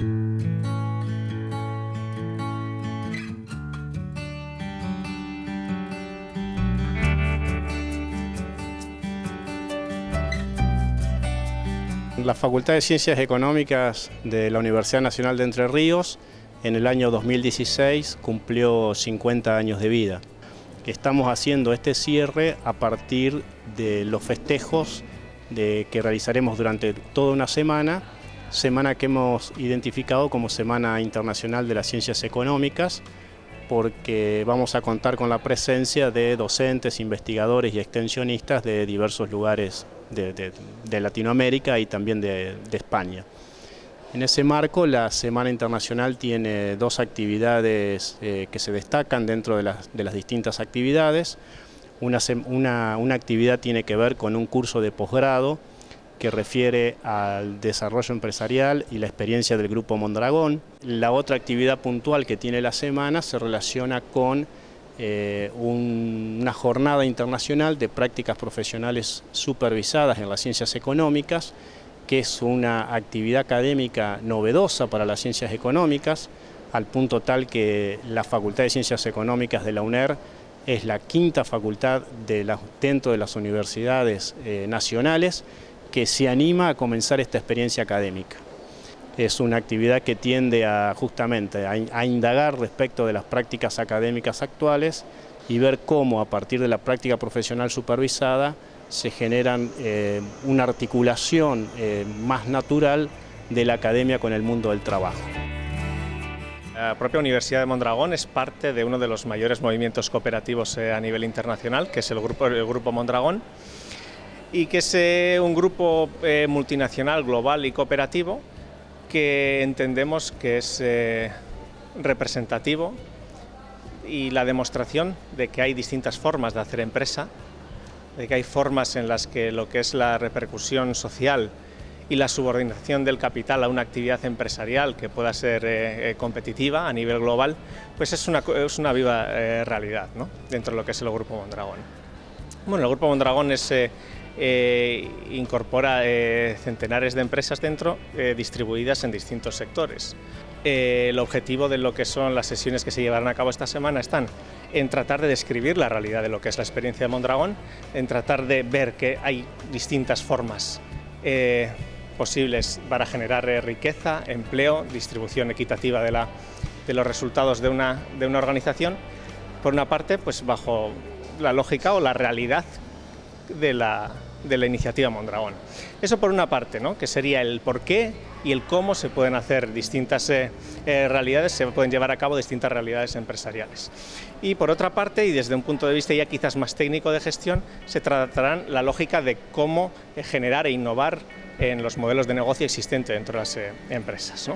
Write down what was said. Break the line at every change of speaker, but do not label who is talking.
La Facultad de Ciencias Económicas de la Universidad Nacional de Entre Ríos en el año 2016 cumplió 50 años de vida. Estamos haciendo este cierre a partir de los festejos que realizaremos durante toda una semana semana que hemos identificado como Semana Internacional de las Ciencias Económicas, porque vamos a contar con la presencia de docentes, investigadores y extensionistas de diversos lugares de, Latinoamérica y también de, España. En ese marco, la Semana Internacional tiene dos actividades eh, que se destacan dentro de las, distintas actividades. Una, una, actividad tiene que ver con un curso de posgrado que refiere al desarrollo empresarial y la experiencia del Grupo Mondragón. La otra actividad puntual que tiene la semana se relaciona con eh, una jornada internacional de prácticas profesionales supervisadas en las ciencias económicas, que es una actividad académica novedosa para las ciencias económicas, al punto tal que la Facultad de Ciencias Económicas de la UNER es la quinta facultad dentro de las universidades eh, nacionales que se anima a comenzar esta experiencia académica es una actividad que tiende a justamente a, indagar respecto de las prácticas académicas actuales y ver cómo a partir de la práctica profesional supervisada se generan eh, una articulación eh, más natural de la academia con el mundo del trabajo.
La propia Universidad de Mondragón es parte de uno de los mayores movimientos cooperativos eh, a nivel internacional, que es el Grupo, el grupo Mondragón, y que es un grupo multinacional, global y cooperativo que entendemos que es eh, representativo y la demostración de que hay distintas formas de hacer empresa, de que hay formas en las que lo que es la repercusión social y la subordinación del capital a una actividad empresarial que pueda ser eh, eh, competitiva a nivel global, pues es una, es una viva realidad ¿no? dentro de lo que es el Grupo Mondragón. Bueno, el Grupo Mondragón es eh, incorpora eh, centenares de empresas dentro eh, distribuidas en distintos sectores. el objetivo de lo que son las sesiones que se llevarán a cabo esta semana están en tratar de describir la realidad de lo que es la experiencia de Mondragón, en tratar de ver que hay distintas formas posibles para generar riqueza, empleo, distribución equitativa de, la, de los resultados de una, de una organización, por una parte, pues bajo la lógica o la realidad de la, de la iniciativa Mondragón. Eso por una parte, ¿no? que sería el por qué y el cómo se pueden hacer distintas eh, eh, realidades, se pueden llevar a cabo distintas realidades empresariales. Y por otra parte, y desde un punto de vista ya quizás más técnico de gestión, se tratarán la lógica de cómo eh, generar e innovar en los modelos de negocio existentes dentro de las empresas.